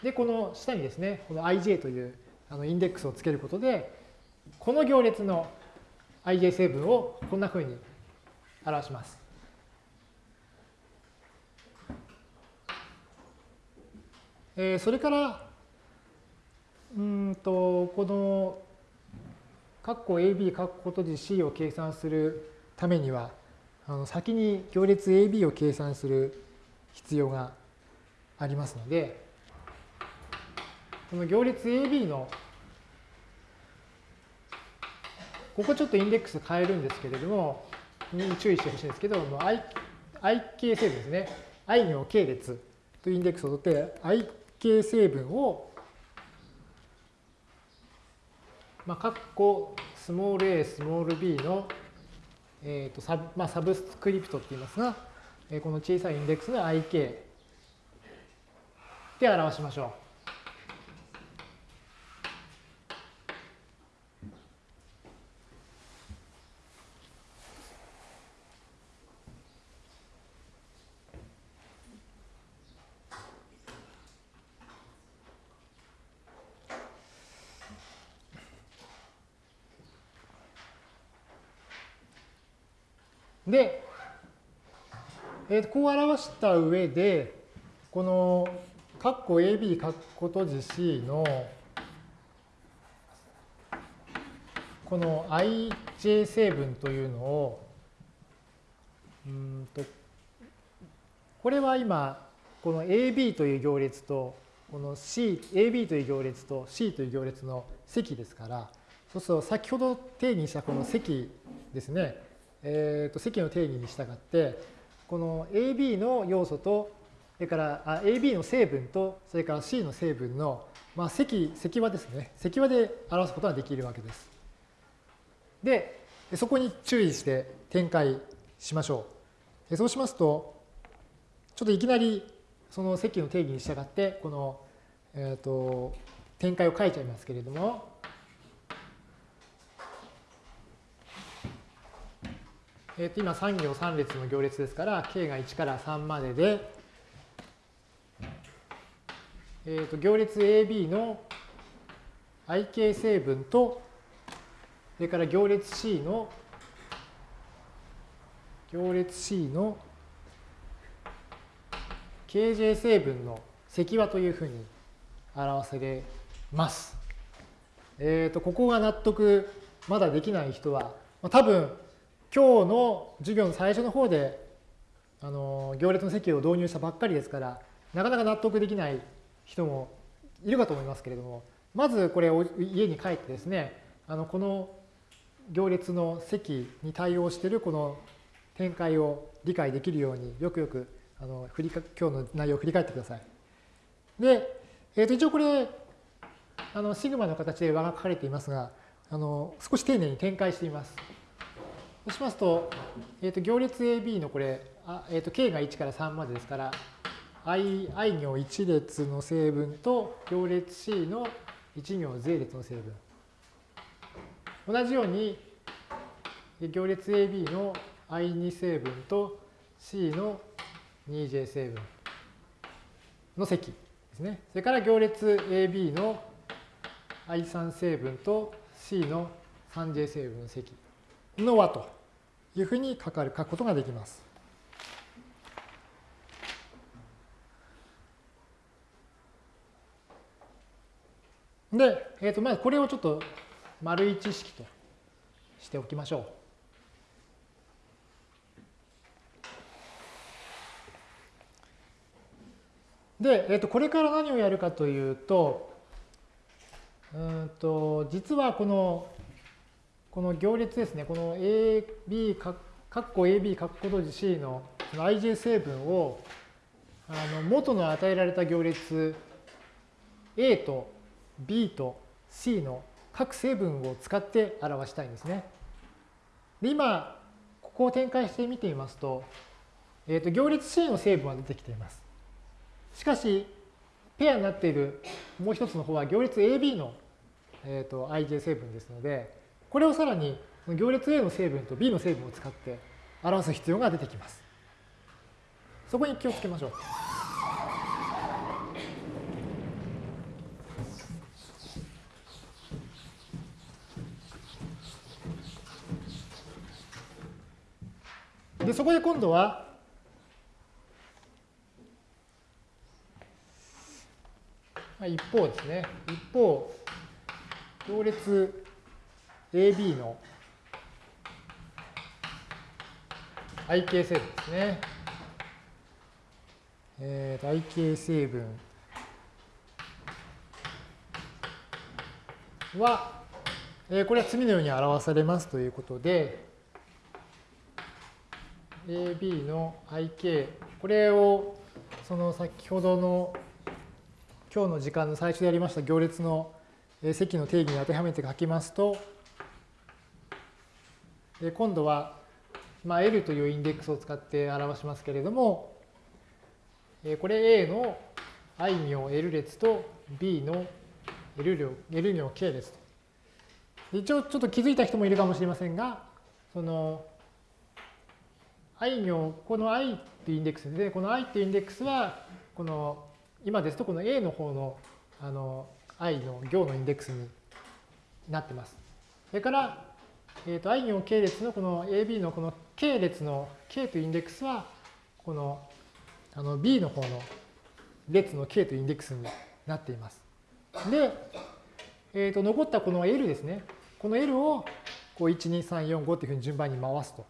でこの下にですねこの ij というあのインデックスをつけることでこの行列の ij 成分をこんなふうに表します。えー、それから、うんと、この、括弧 AB、括弧閉じ C を計算するためには、あの先に行列 AB を計算する必要がありますので、この行列 AB の、ここちょっとインデックス変えるんですけれども、に注意してほしいんですけど、i, i 系成分ですね。i 行系列というインデックスを取って、i 系成分を、まあ、括弧スモール a、スモール b の、えーとサブまあ、サブスクリプトって言いますが、この小さいインデックスの ik で表しましょう。で、えー、こう表した上で、この括弧 AB 括弧閉じ C のこの ij 成分というのをうんとこれは今この AB という行列とこの C、AB という行列と C という行列の積ですから、そうすると先ほど定義したこの積ですね、えー、と積の定義に従ってこの AB の要素とそれから AB の成分とそれから C の成分の、まあ、積積和ですね積和で表すことができるわけです。でそこに注意して展開しましょう。そうしますとちょっといきなりその積の定義に従ってこの、えー、と展開を書いちゃいますけれどもえー、と今3行3列の行列ですから、k が1から3までで、えー、と行列 AB の ik 成分と、それから行列 C の行列 C の kj 成分の積和というふうに表せれます。えっ、ー、と、ここが納得まだできない人は、まあ、多分今日の授業の最初の方であの行列の席を導入したばっかりですからなかなか納得できない人もいるかと思いますけれどもまずこれを家に帰ってですねあのこの行列の席に対応しているこの展開を理解できるようによくよくあの振りか今日の内容を振り返ってください。で、えー、と一応これあのシグマの形で和が書かれていますがあの少し丁寧に展開しています。そうしますと、えー、と行列 AB のこれ、あえー、と k が1から3までですから、i, i 行1列の成分と行列 C の1行税列の成分。同じように行列 AB の i2 成分と C の 2j 成分の積ですね。それから行列 AB の i3 成分と C の 3j 成分の積の和というふうに書かる書くことができます。で、えー、とまずこれをちょっと丸一式としておきましょう。で、えー、とこれから何をやるかというと、うんと実はこのこの行列ですね、この AB、かっこ AB、かっこ閉じ C のその ij 成分をあの元の与えられた行列 A と B と C の各成分を使って表したいんですね。で今、ここを展開してみてみますと、えー、と行列 C の成分は出てきています。しかし、ペアになっているもう一つの方は行列 AB の、えー、と ij 成分ですので、これをさらに行列 A の成分と B の成分を使って表す必要が出てきます。そこに気をつけましょう。で、そこで今度は、一方ですね。一方、行列 AB の IK 成分ですね。えー、IK 成分は、えー、これは次のように表されますということで、AB の IK、これをその先ほどの今日の時間の最初でやりました行列の積の定義に当てはめて書きますと、で今度は、まあ、L というインデックスを使って表しますけれども、えこれ A の i 行 L 列と B の L 行 L 行 K 列と。一応ちょっと気づいた人もいるかもしれませんが、その i 行、この i っていうインデックスで、この i っていうインデックスは、この今ですとこの A の方のあの i の行のインデックスになってます。それからえーと、i 行系列のこの AB のこの系列の K というインデックスは、このあの B の方の列の K というインデックスになっています。で、えー、と残ったこの L ですね。この L をこう1、2、3、4、5というふうに順番に回すと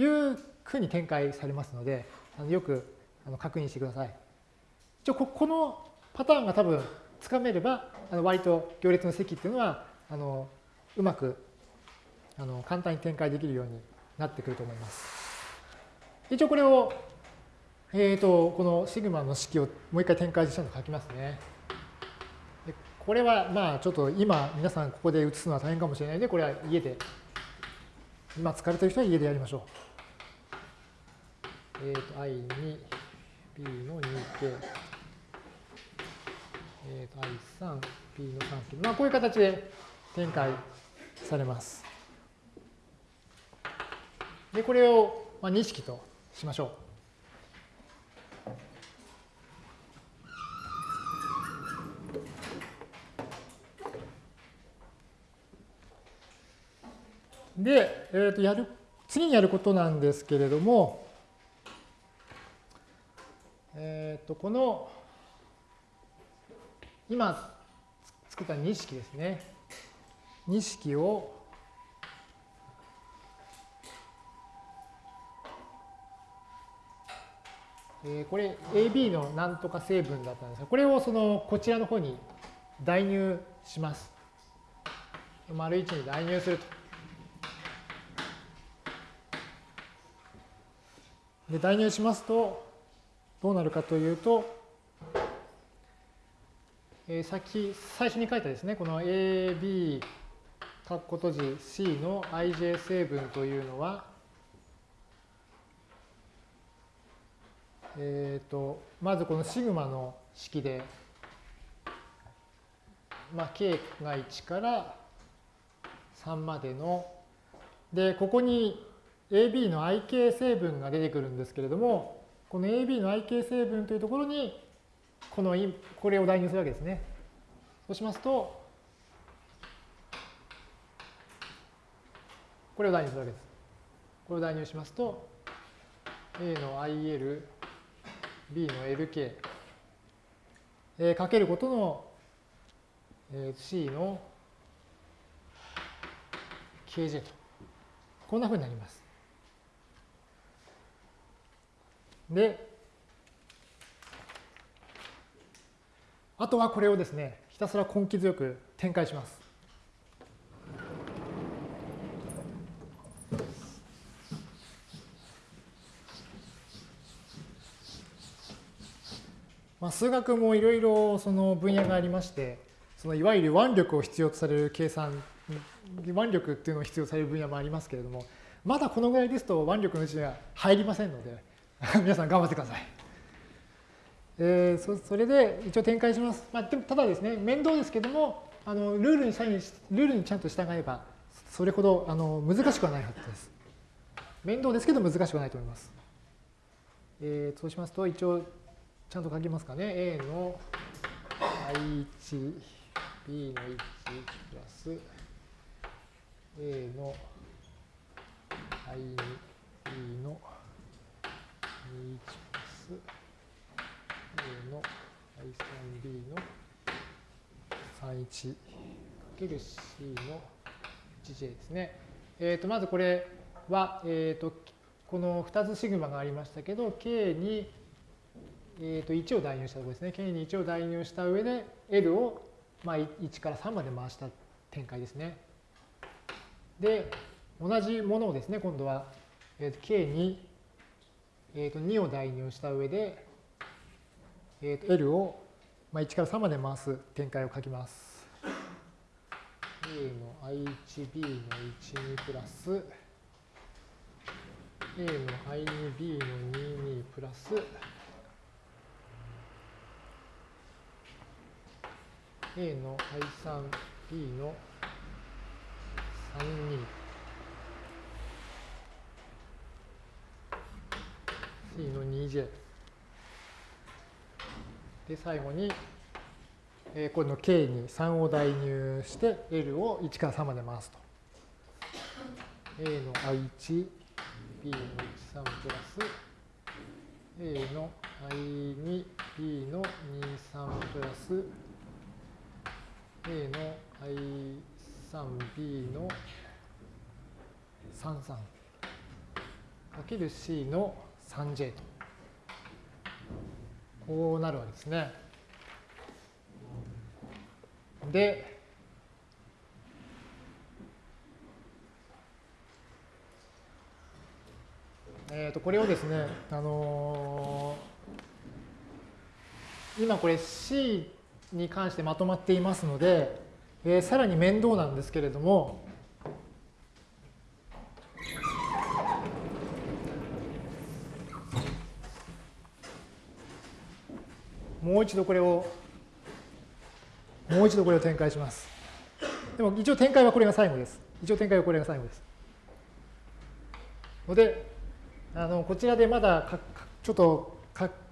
いうふうに展開されますので、あのよくあの確認してください。一応このパターンが多分つかめれば、あの割と行列の積っていうのはあのうまくあの簡単に展開できるようになってくると思います。一応これを、えーと、このシグマの式をもう一回展開したのを書きますね。でこれはまあちょっと今皆さんここで写すのは大変かもしれないので、これは家で、今疲れてる人は家でやりましょう。えっ、ー、と、i に b の 2k、えっ、ー、と、i3、b の 3k。まあこういう形で展開されます。で、これを2式としましょう。で、えー、とやる次にやることなんですけれども、え、ー、とこの今作った2式ですね。2式をえー、これ AB のなんとか成分だったんですが、これをそのこちらの方に代入します。丸1に代入すると。で代入しますとどうなるかというと、えー、先最初に書いたですねこの AB 括弧閉じ C の ij 成分というのはえーと、まずこのシグマの式で、まあ、k が1から3までのでここに AB の ik 成分が出てくるんですけれどもこの AB の ik 成分というところにこのこれを代入するわけですね。そうしますとこれを代入するわけです。これを代入しますと A の IL B の LK、えー、かけることの、えー、C の KJ と。こんなふうになります。で、あとはこれをですね、ひたすら根気強く展開します。まあ、数学もいろいろその分野がありまして、そのいわゆる腕力を必要とされる計算、腕力っていうのを必要とされる分野もありますけれども、まだこのぐらいですと腕力のうちには入りませんので、皆さん頑張ってください。えー、そそれで一応展開します。まあ、ただですね、面倒ですけども、あのルールに、ルールにちゃんと従えば、それほどあの難しくはないはずです。面倒ですけど難しくはないと思います。えー、そうしますと、一応ちゃんと書きますかね。A の I1、B の1プラス A の I2、B の21プラス A の I3B の31かける C の 1J ですね。えっ、ー、と、まずこれは、えっ、ー、と、この2つシグマがありましたけど、K にえー、と1を代入したところですね。K に1を代入した上で L をまあ1から3まで回した展開ですね。で、同じものをですね、今度は、えー、と K に、えー、と2を代入した上で、えー、と L をまあ1から3まで回す展開を書きます。A の I1、B の1、2プラス A の I2、B の2、2プラス A の I3B の32 C の 2J で最後に、えー、この K に3を代入して L を1から3まで回すと。A の I1B の13プラス A の I2B の23プラス A の I3B の33かける C の 3J と。こうなるわけですね。で、えー、とこれをですね、あのー、今これ C に関してまとまっていますので、えー、さらに面倒なんですけれども、もう一度これを、もう一度これを展開します。でも一応展開はこれが最後です。一応展開はこれが最後です。ので、あのこちらでまだちょっと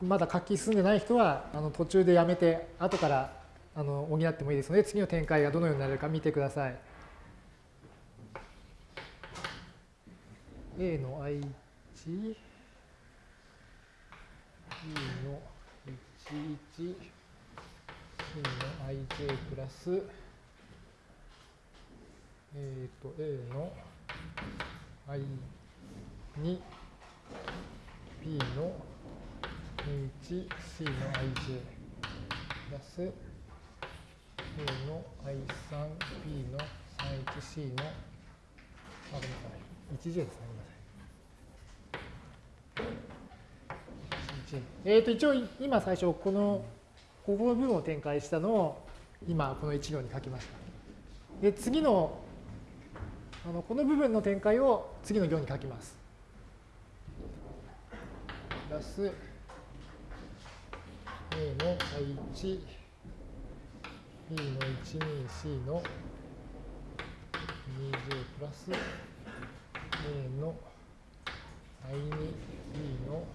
まだ書き進んでない人はあの途中でやめて後からあの補ってもいいですので次の展開がどのようになるか見てください。A の i1、B の11、C の ij プラス、えっ、と、A の i に B の 1C の ij プラス A の i3B の 31C の、あ、ごめんなさい。1J ですね。ごめんなさい。えっ、ー、と、一応、今最初、この、ここの部分を展開したのを、今、この1行に書きました。で、次の、あのこの部分の展開を次の行に書きます。プラス A の I1、B の 12C の 2J プラス A の I2、B の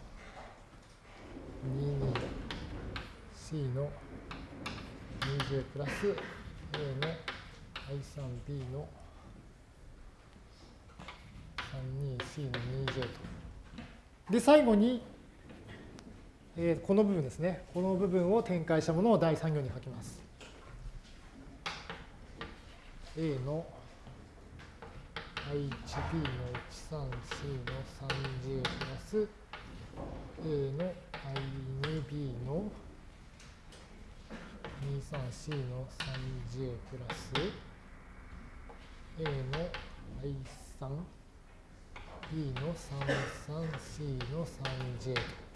22C の 2J プラス A の I3B の 3,2,C の 2J と。で、最後に、えー、この部分ですね。この部分を展開したものを第3行に書きます。A の I1B の 13C の 3J プラス A の I2B の 23C の 3J プラス A の I3 B の 33C の 3J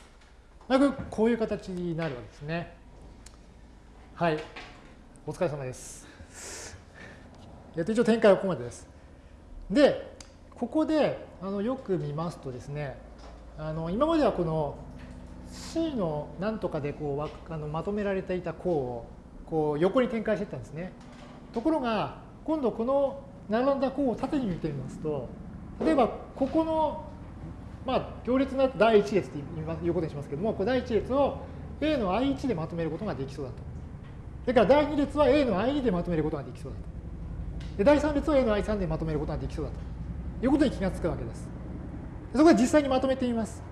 と。まくこういう形になるわけですね。はい。お疲れ様です。えっと、一応展開はここまでです。で、ここであのよく見ますとですね、あの今まではこの C のなんとかでこうあのまとめられていた項をこう横に展開していったんですね。ところが、今度この並んだ項を縦に見てみますと、例えば、ここの、まあ、行列の第一列ということにしますけども、これ第一列を A の I1 でまとめることができそうだと。それから第2列は A の I2 でまとめることができそうだと。で第3列は A の I3 でまとめることができそうだということに気がつくわけです。そこで実際にまとめてみます。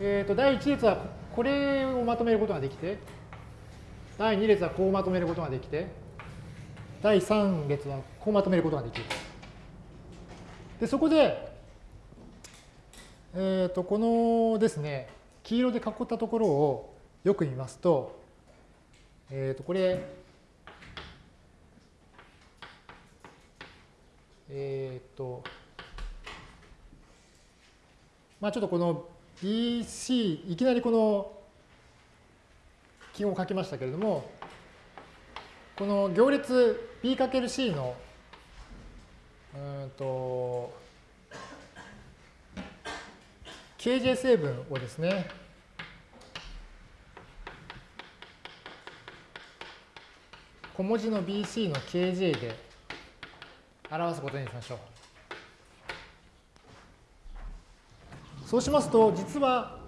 えっ、ー、と、第1列はこれをまとめることができて、第2列はこうまとめることができて、第3列はこうまとめることができる。で、そこで、え、ー、と、このですね、黄色で囲ったところをよく見ますと、えっ、ー、と、これ、えっ、ー、と、まあちょっとこの BC、いきなりこの記号を書きましたけれども、この行列 B×C のうんと、KJ 成分をですね、小文字の BC の KJ で表すことにしましょう。そうしますと、実は、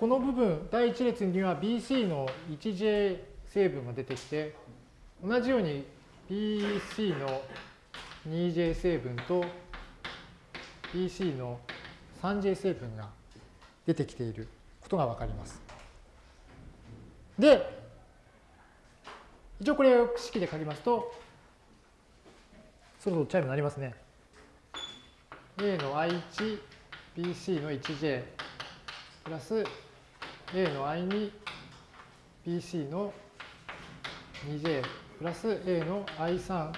この部分、第一列には BC の 1J 成分が出てきて、同じように BC の 2J 成分と BC の 3J 成分が出てきていることがわかります。で、一応これを式で書きますと、そろそろチャイム鳴りますね。A の I1、BC の 1J プラス A の I2、BC の 2J プラス A の I3、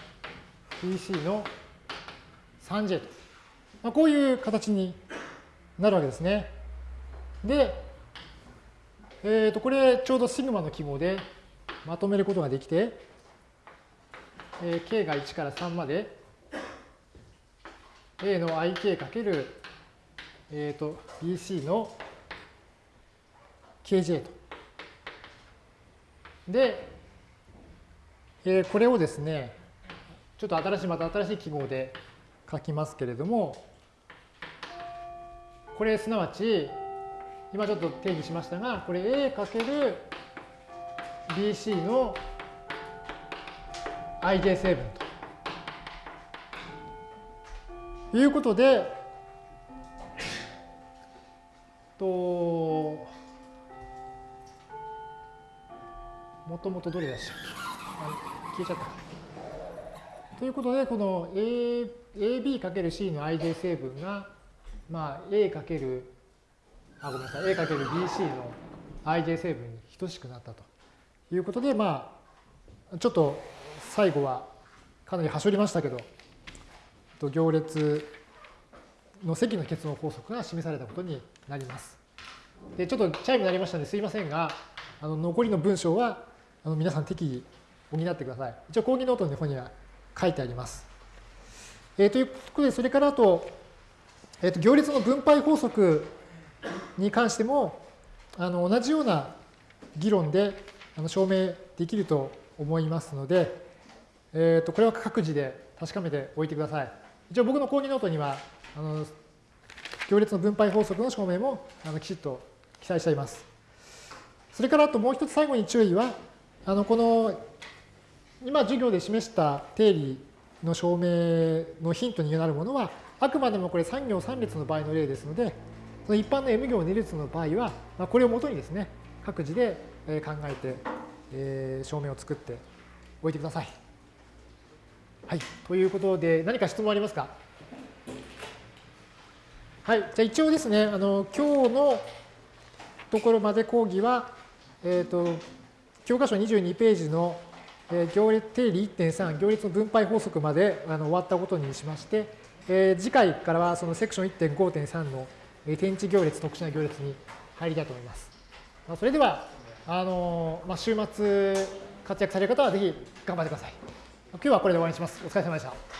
BC の 3J と。まあ、こういう形になるわけですね。で、えっ、ー、と、これちょうどシグマの記号でまとめることができて、えー、k が1から3まで a の ik かける、えっ、ー、と bc の kj と。で、えー、これをですね、ちょっと新しい、また新しい記号で書きますけれども、これすなわち、今ちょっと定義しましたが、これ A かける BC の ij 成分ということで、と、もともとどれでした？っけ消えちゃった。ということで、この A AB×C の ij 成分が、まあ、A× あ、ごめんなさい、A×BC の ij 成分に等しくなったということで、まあ、ちょっと最後はかなりはしょりましたけど、行列の積の結合法則が示されたことになります。で、ちょっとチャイムになりましたのですいませんが、あの残りの文章はあの皆さん適宜補ってください。一応講義ノートの方には書いてあります。えー、ということで、それからあと、えー、と行列の分配法則に関しても、あの同じような議論であの証明できると思いますので、えー、とこれは各自で確かめておいてください。一応僕の講義ノートには、あの行列の分配法則の証明もあのきちっと記載しています。それからあともう一つ最後に注意は、あのこの今授業で示した定理の証明のヒントになるものは、あくまでもこれ3行3列の場合の例ですので、その一般の M 行2列の場合は、まあ、これをもとにですね、各自で考えて、えー、証明を作っておいてください。はい。ということで、何か質問ありますか？はい。じゃあ一応ですね、あの、今日のところまで講義は、えっ、ー、と、教科書22ページの、えー、行列定理1.3、行列の分配法則まであの終わったことにしまして、えー、次回からはそのセクション1.5.3の天地行列、特殊な行列に入りたいと思います。まあ、それでは、あのまあ、週末活躍される方はぜひ頑張ってください。今日はこれで終わりにします。お疲れ様でした。